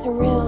surreal.